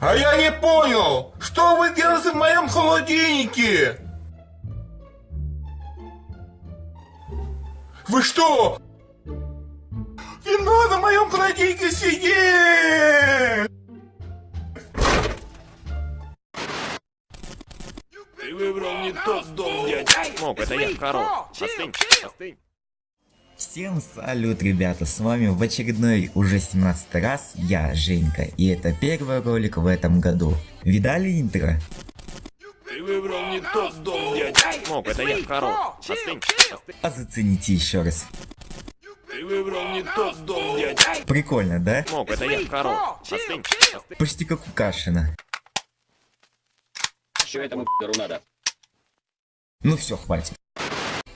А я не понял, что вы делаете в моем холодильнике? Вы что? Не надо в моем холодильнике сидеть! Ты выбрал не тот дом, дядя. Мог, это я, Карл. Остынь, остынь. Всем салют, ребята, с вами в очередной уже 17 раз я, Женька, и это первый ролик в этом году. Видали интро? Ты выбрал не тот дом, дядя. Мог, это я, Карл. Остынь, остынь. А зацените еще раз. Ты выбрал не тот дом, дядя. Прикольно, да? Мог, это я, Карл. Остынь, остынь. Почти как у Кашина. Что этому надо? Ну все, хватит.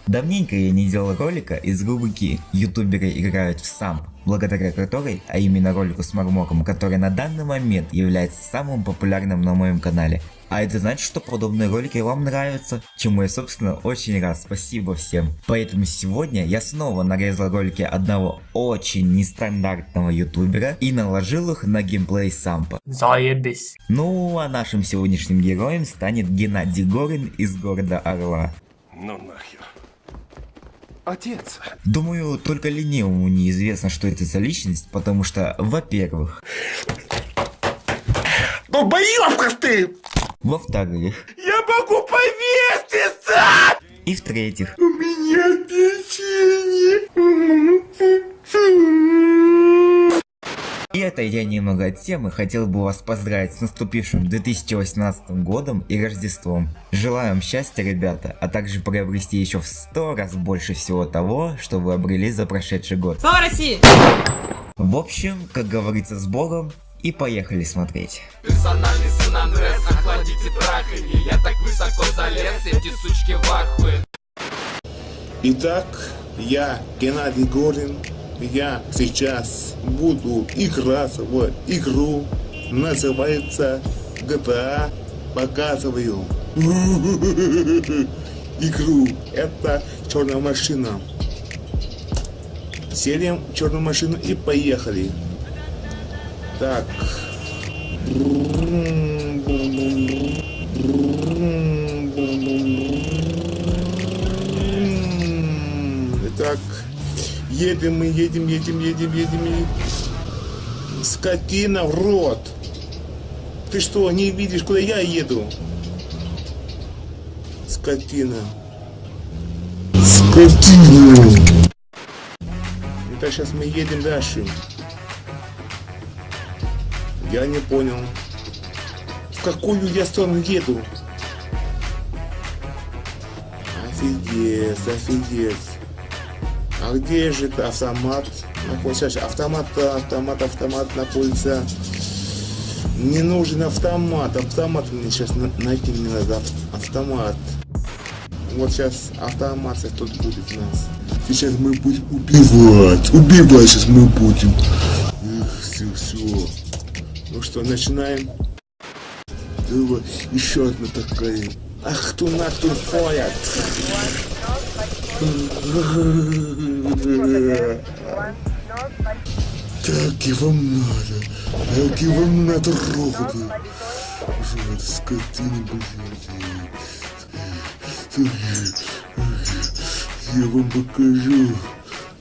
Давненько я не делал ролика из рубрики «Ютуберы играют в самп», благодаря которой, а именно ролику с Мармоком, который на данный момент является самым популярным на моем канале. А это значит, что подобные ролики вам нравятся, чему я собственно очень рад, спасибо всем. Поэтому сегодня я снова нарезал ролики одного очень нестандартного ютубера и наложил их на геймплей сампа. Заебись. Ну а нашим сегодняшним героем станет Геннадий Горин из города Орла. Ну нахер. Отец. Думаю, только ленивому неизвестно, что это за личность, потому что, во-первых, Долбоёбка ты! во-вторых, Я могу повеситься! и в-третьих, У меня печенье. И отойдя немного от темы, хотел бы вас поздравить с наступившим 2018 годом и Рождеством. Желаю вам счастья, ребята, а также приобрести еще в 100 раз больше всего того, что вы обрели за прошедший год. Слава России! В общем, как говорится с Богом, и поехали смотреть. Персональный сын Андрес, охладите траханье Я так высоко залез, эти сучки в ахуе Итак, я Геннадий Горин. Я сейчас буду играть в игру. Называется GTA. Показываю. Игру. Это черная машина. Селим черную машину и поехали. Так. Едем мы, едем, едем, едем, едем. едем. Скотина в рот. Ты что, не видишь, куда я еду? Скотина. Скотина. Итак, сейчас мы едем дальше. Я не понял. В какую я сторону еду? Офигеть, офигеть. А где же это автомат? Находится автомат, автомат, автомат находится. Не нужен автомат. Автомат мне сейчас на- найти мне надо. ав- Автомат. Вот сейчас автомат тут будет у нас. Сейчас мы будем убивать. Убивать сейчас мы будем. Эх, все, все. Ну что, начинаем. Давай, еще одна такая. Ах, ты на кто ходят. Так и вам надо. Так и вам надо роботы. Вот скотина, блядь. Я вам покажу,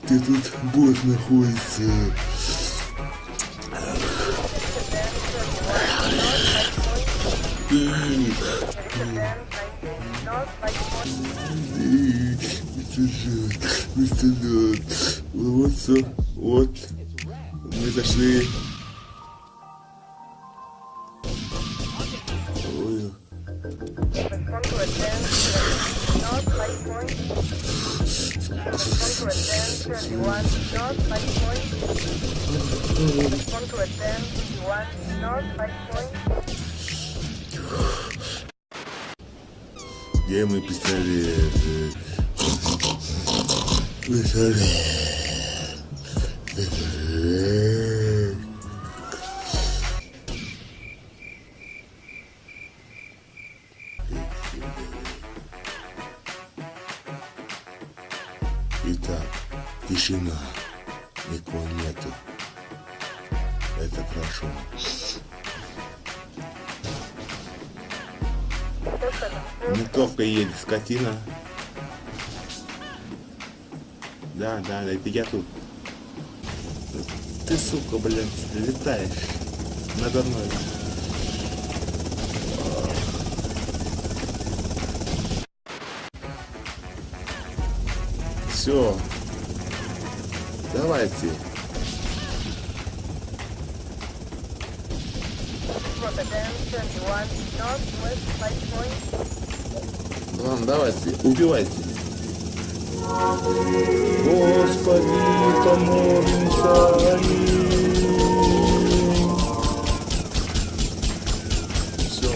где тут бот находится. Вертолет. Вот все. Вот. Мы зашли. Ой. Где мой пистолет? Пистолет. Пистолет. Итак, тишина. Никого нету. Это хорошо. Ментовка едет, скотина. Да, да, это я тут. Ты, сука, блядь, летаешь надо мной. Все. Давайте. Ладно, давайте, убивайте. Господи, помолимся. Все.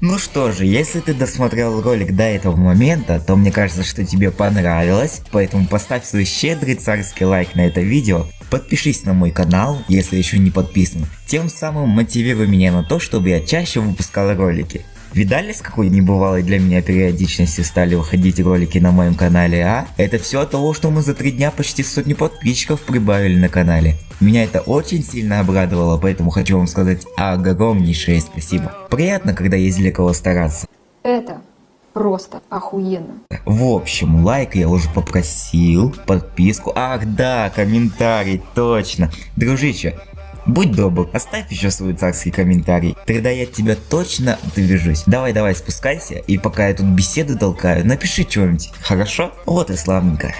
Ну что же, если ты досмотрел ролик до этого момента, то мне кажется, что тебе понравилось, поэтому поставь свой щедрый царский лайк на это видео, подпишись на мой канал, если еще не подписан, тем самым мотивируй меня на то, чтобы я чаще выпускал ролики. Видали, с какой небывалой для меня периодичностью стали выходить ролики на моем канале, а? Это все от того, что мы за три дня почти сотни подписчиков прибавили на канале. Меня это очень сильно обрадовало, поэтому хочу вам сказать огромнейшее спасибо. Приятно, когда есть для кого стараться. Это просто охуенно. В общем, лайк я уже попросил, подписку, ах да, комментарий, точно. Дружище, будь добр, оставь еще свой царский комментарий, тогда я тебя точно движусь. Давай, давай, спускайся, и пока я тут беседу толкаю, напиши что-нибудь, хорошо? Вот и славненько.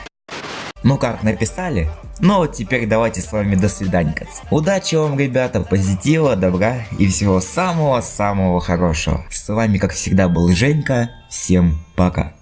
Ну как, написали? Ну вот теперь давайте с вами до свидания. Удачи вам, ребята, позитива, добра и всего самого-самого хорошего. С вами, как всегда, был Женька. Всем пока.